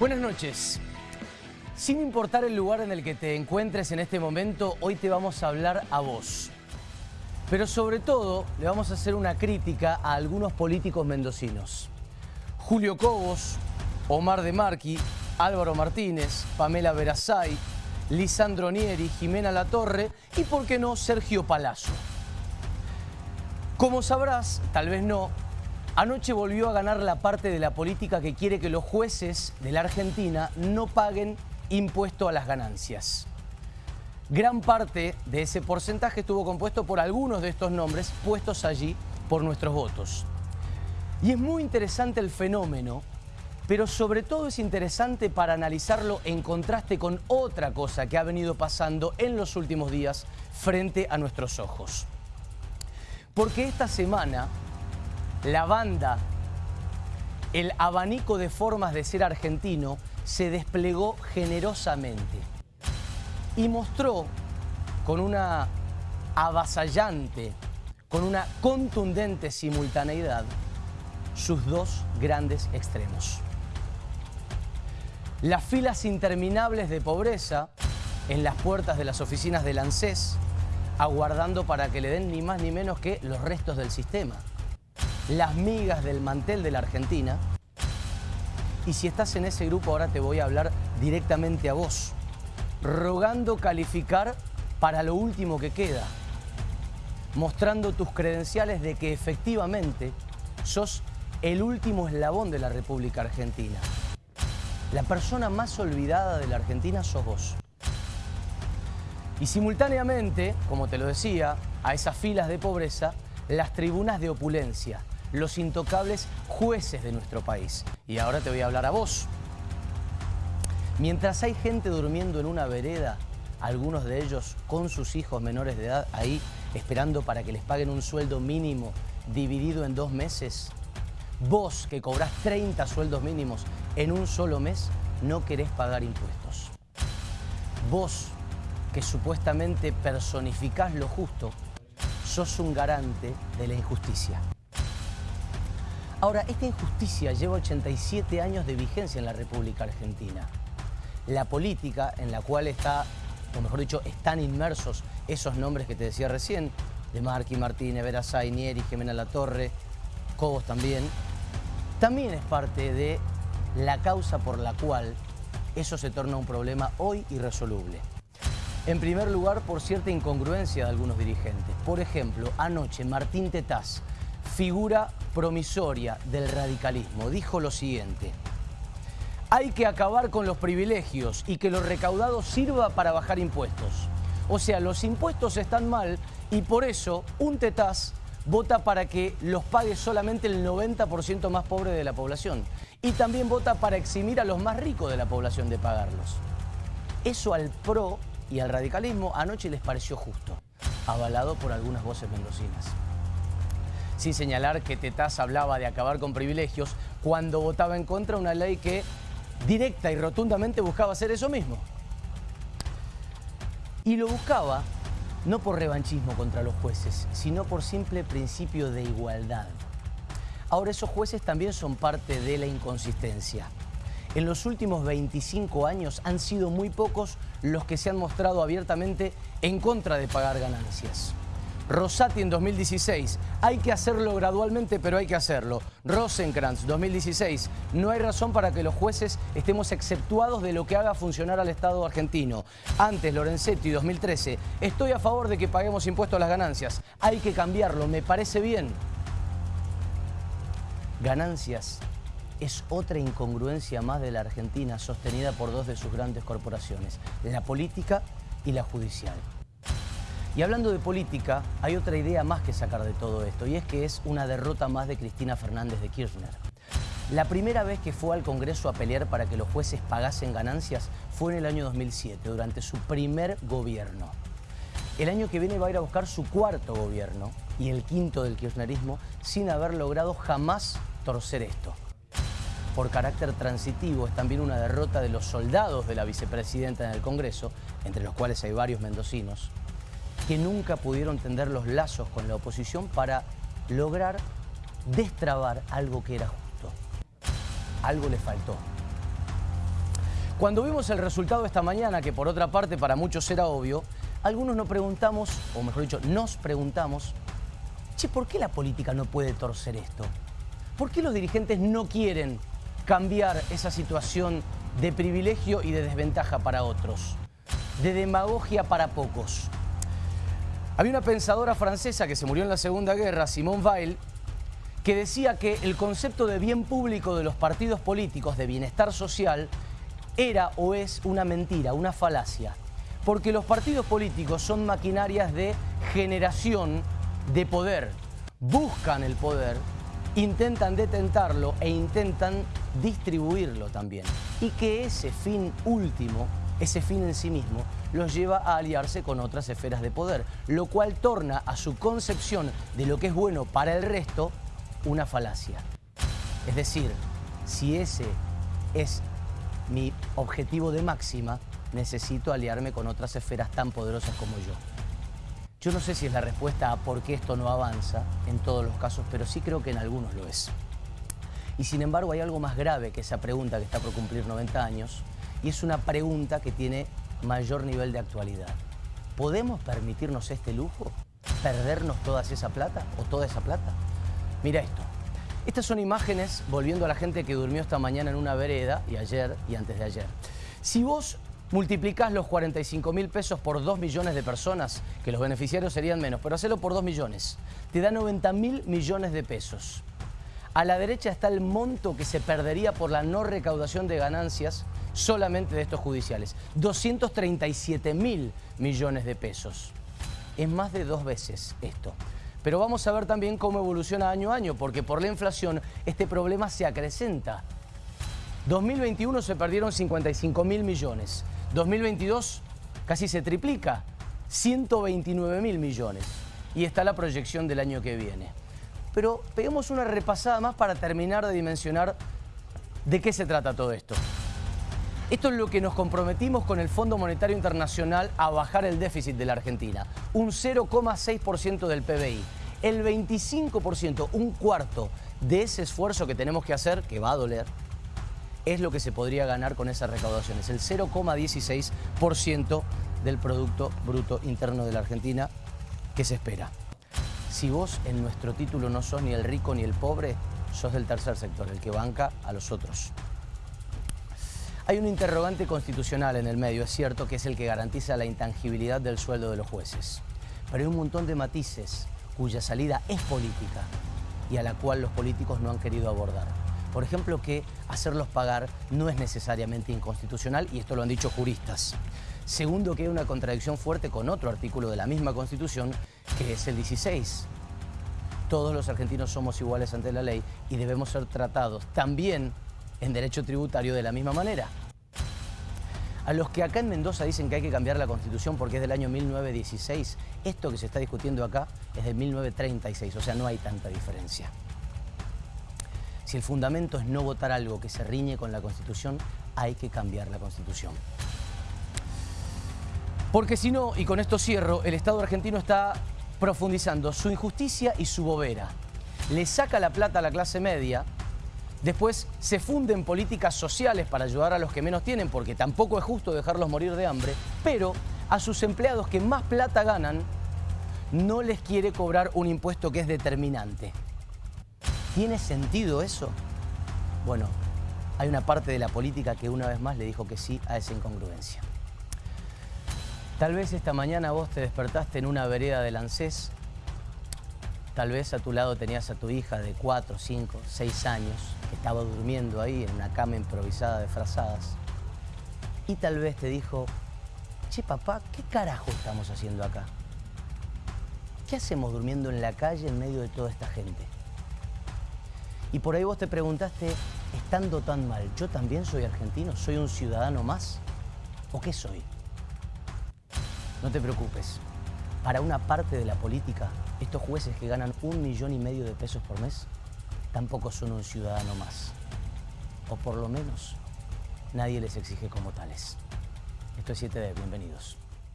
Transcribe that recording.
Buenas noches. Sin importar el lugar en el que te encuentres en este momento, hoy te vamos a hablar a vos. Pero sobre todo, le vamos a hacer una crítica a algunos políticos mendocinos. Julio Cobos, Omar De Marqui, Álvaro Martínez, Pamela Verazay, Lisandro Nieri, Jimena Latorre y, por qué no, Sergio Palazzo. Como sabrás, tal vez no, Anoche volvió a ganar la parte de la política que quiere que los jueces de la Argentina no paguen impuesto a las ganancias. Gran parte de ese porcentaje estuvo compuesto por algunos de estos nombres puestos allí por nuestros votos. Y es muy interesante el fenómeno, pero sobre todo es interesante para analizarlo en contraste con otra cosa que ha venido pasando en los últimos días frente a nuestros ojos. Porque esta semana la banda, el abanico de formas de ser argentino se desplegó generosamente y mostró con una avasallante, con una contundente simultaneidad, sus dos grandes extremos. Las filas interminables de pobreza en las puertas de las oficinas del ANSES, aguardando para que le den ni más ni menos que los restos del sistema las migas del mantel de la Argentina. Y si estás en ese grupo, ahora te voy a hablar directamente a vos, rogando calificar para lo último que queda, mostrando tus credenciales de que efectivamente sos el último eslabón de la República Argentina. La persona más olvidada de la Argentina sos vos. Y simultáneamente, como te lo decía, a esas filas de pobreza, las tribunas de opulencia, los intocables jueces de nuestro país. Y ahora te voy a hablar a vos. Mientras hay gente durmiendo en una vereda, algunos de ellos con sus hijos menores de edad ahí esperando para que les paguen un sueldo mínimo dividido en dos meses, vos que cobrás 30 sueldos mínimos en un solo mes, no querés pagar impuestos. Vos que supuestamente personificás lo justo, sos un garante de la injusticia. Ahora, esta injusticia lleva 87 años de vigencia en la República Argentina. La política en la cual está, o mejor dicho, están inmersos esos nombres que te decía recién, de Marqui, Martínez, Verazay, Nieri, Jimena Latorre, Cobos también, también es parte de la causa por la cual eso se torna un problema hoy irresoluble. En primer lugar, por cierta incongruencia de algunos dirigentes. Por ejemplo, anoche Martín Tetaz, figura promisoria del radicalismo. Dijo lo siguiente, hay que acabar con los privilegios y que lo recaudado sirva para bajar impuestos. O sea, los impuestos están mal y por eso un tetaz vota para que los pague solamente el 90% más pobre de la población. Y también vota para eximir a los más ricos de la población de pagarlos. Eso al PRO y al radicalismo anoche les pareció justo, avalado por algunas voces mendocinas sin señalar que Tetaz hablaba de acabar con privilegios cuando votaba en contra una ley que directa y rotundamente buscaba hacer eso mismo. Y lo buscaba no por revanchismo contra los jueces, sino por simple principio de igualdad. Ahora, esos jueces también son parte de la inconsistencia. En los últimos 25 años han sido muy pocos los que se han mostrado abiertamente en contra de pagar ganancias. Rosati en 2016. Hay que hacerlo gradualmente, pero hay que hacerlo. Rosenkrantz, 2016. No hay razón para que los jueces estemos exceptuados de lo que haga funcionar al Estado argentino. Antes, Lorenzetti, 2013. Estoy a favor de que paguemos impuestos a las ganancias. Hay que cambiarlo, me parece bien. Ganancias es otra incongruencia más de la Argentina sostenida por dos de sus grandes corporaciones, la política y la judicial. Y hablando de política, hay otra idea más que sacar de todo esto, y es que es una derrota más de Cristina Fernández de Kirchner. La primera vez que fue al Congreso a pelear para que los jueces pagasen ganancias fue en el año 2007, durante su primer gobierno. El año que viene va a ir a buscar su cuarto gobierno y el quinto del kirchnerismo sin haber logrado jamás torcer esto. Por carácter transitivo es también una derrota de los soldados de la vicepresidenta en el Congreso, entre los cuales hay varios mendocinos, que nunca pudieron tender los lazos con la oposición para lograr destrabar algo que era justo. Algo le faltó. Cuando vimos el resultado esta mañana, que por otra parte para muchos era obvio, algunos nos preguntamos, o mejor dicho, nos preguntamos, che, ¿por qué la política no puede torcer esto? ¿Por qué los dirigentes no quieren cambiar esa situación de privilegio y de desventaja para otros? De demagogia para pocos. Había una pensadora francesa que se murió en la Segunda Guerra, Simone Weil, que decía que el concepto de bien público de los partidos políticos, de bienestar social, era o es una mentira, una falacia. Porque los partidos políticos son maquinarias de generación de poder. Buscan el poder, intentan detentarlo e intentan distribuirlo también. Y que ese fin último, ese fin en sí mismo, los lleva a aliarse con otras esferas de poder, lo cual torna a su concepción de lo que es bueno para el resto una falacia. Es decir, si ese es mi objetivo de máxima, necesito aliarme con otras esferas tan poderosas como yo. Yo no sé si es la respuesta a por qué esto no avanza en todos los casos, pero sí creo que en algunos lo es. Y sin embargo hay algo más grave que esa pregunta que está por cumplir 90 años, y es una pregunta que tiene mayor nivel de actualidad. ¿Podemos permitirnos este lujo? ¿Perdernos toda esa plata o toda esa plata? Mira esto. Estas son imágenes, volviendo a la gente que durmió esta mañana en una vereda, y ayer y antes de ayer. Si vos multiplicás los 45 mil pesos por 2 millones de personas, que los beneficiarios serían menos, pero hacelo por 2 millones, te da 90 mil millones de pesos. A la derecha está el monto que se perdería por la no recaudación de ganancias solamente de estos judiciales. 237 mil millones de pesos. Es más de dos veces esto. Pero vamos a ver también cómo evoluciona año a año, porque por la inflación este problema se acrecenta. 2021 se perdieron 55 mil millones. 2022 casi se triplica, 129 mil millones. Y está la proyección del año que viene. Pero peguemos una repasada más para terminar de dimensionar de qué se trata todo esto. Esto es lo que nos comprometimos con el Fondo Monetario Internacional a bajar el déficit de la Argentina, un 0,6% del PBI. El 25%, un cuarto de ese esfuerzo que tenemos que hacer, que va a doler, es lo que se podría ganar con esas recaudaciones, el 0,16% del Producto Bruto Interno de la Argentina que se espera. Si vos en nuestro título no sos ni el rico ni el pobre, sos del tercer sector, el que banca a los otros. Hay un interrogante constitucional en el medio, es cierto, que es el que garantiza la intangibilidad del sueldo de los jueces. Pero hay un montón de matices cuya salida es política y a la cual los políticos no han querido abordar. Por ejemplo, que hacerlos pagar no es necesariamente inconstitucional y esto lo han dicho juristas. Segundo, que hay una contradicción fuerte con otro artículo de la misma Constitución, que es el 16. Todos los argentinos somos iguales ante la ley y debemos ser tratados también en derecho tributario de la misma manera. A los que acá en Mendoza dicen que hay que cambiar la Constitución porque es del año 1916, esto que se está discutiendo acá es de 1936, o sea, no hay tanta diferencia. Si el fundamento es no votar algo que se riñe con la Constitución, hay que cambiar la Constitución. Porque si no, y con esto cierro, el Estado argentino está profundizando su injusticia y su bobera. Le saca la plata a la clase media, Después se funden políticas sociales para ayudar a los que menos tienen, porque tampoco es justo dejarlos morir de hambre, pero a sus empleados que más plata ganan, no les quiere cobrar un impuesto que es determinante. ¿Tiene sentido eso? Bueno, hay una parte de la política que una vez más le dijo que sí a esa incongruencia. Tal vez esta mañana vos te despertaste en una vereda del ANSES, tal vez a tu lado tenías a tu hija de 4, 5, 6 años, estaba durmiendo ahí en una cama improvisada de frazadas. Y tal vez te dijo, che papá, ¿qué carajo estamos haciendo acá? ¿Qué hacemos durmiendo en la calle en medio de toda esta gente? Y por ahí vos te preguntaste, estando tan mal, ¿yo también soy argentino? ¿Soy un ciudadano más? ¿O qué soy? No te preocupes. Para una parte de la política, estos jueces que ganan un millón y medio de pesos por mes tampoco son un ciudadano más. O por lo menos nadie les exige como tales. Esto es 7D, bienvenidos.